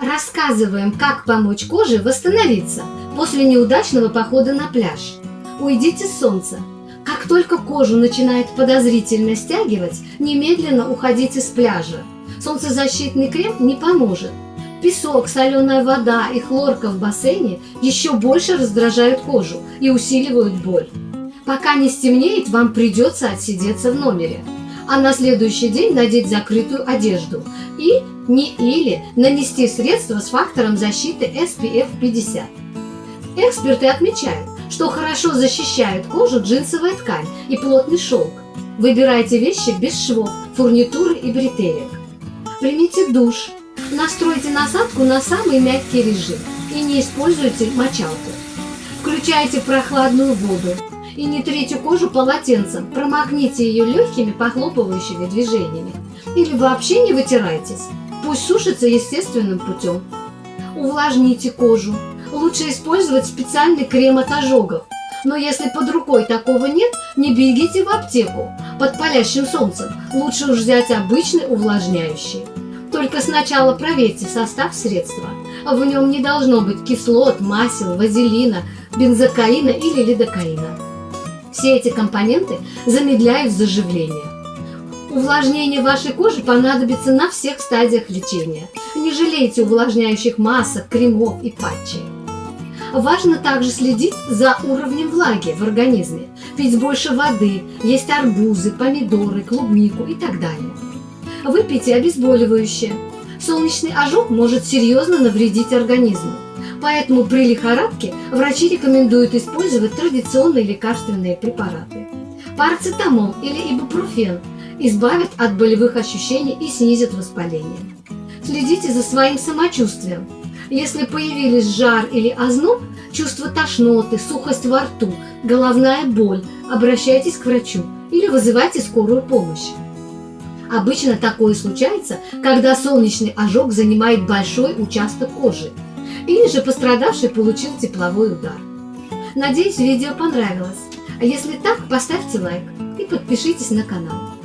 Рассказываем, как помочь коже восстановиться после неудачного похода на пляж. Уйдите с солнца. Как только кожу начинает подозрительно стягивать, немедленно уходите с пляжа. Солнцезащитный крем не поможет. Песок, соленая вода и хлорка в бассейне еще больше раздражают кожу и усиливают боль. Пока не стемнеет, вам придется отсидеться в номере, а на следующий день надеть закрытую одежду и не или нанести средство с фактором защиты SPF 50. Эксперты отмечают, что хорошо защищает кожу джинсовая ткань и плотный шелк. Выбирайте вещи без швов, фурнитуры и бретелек. Примите душ. Настройте насадку на самый мягкий режим и не используйте мочалку. Включайте прохладную воду и не трите кожу полотенцем, промокните ее легкими похлопывающими движениями. Или вообще не вытирайтесь, пусть сушится естественным путем. Увлажните кожу. Лучше использовать специальный крем от ожогов. Но если под рукой такого нет, не бегите в аптеку под палящим солнцем. Лучше уж взять обычный увлажняющий. Только сначала проверьте состав средства. В нем не должно быть кислот, масел, вазелина, бензокаина или лидокаина. Все эти компоненты замедляют заживление. Увлажнение вашей кожи понадобится на всех стадиях лечения. Не жалейте увлажняющих масок, кремов и патчей. Важно также следить за уровнем влаги в организме, пить больше воды, есть арбузы, помидоры, клубнику и так далее. Выпейте обезболивающее. Солнечный ожог может серьезно навредить организму. Поэтому при лихорадке врачи рекомендуют использовать традиционные лекарственные препараты. Парацетамол или ибупрофен избавят от болевых ощущений и снизят воспаление. Следите за своим самочувствием. Если появились жар или озноб, чувство тошноты, сухость во рту, головная боль, обращайтесь к врачу или вызывайте скорую помощь. Обычно такое случается, когда солнечный ожог занимает большой участок кожи, или же пострадавший получил тепловой удар. Надеюсь, видео понравилось. А если так, поставьте лайк и подпишитесь на канал.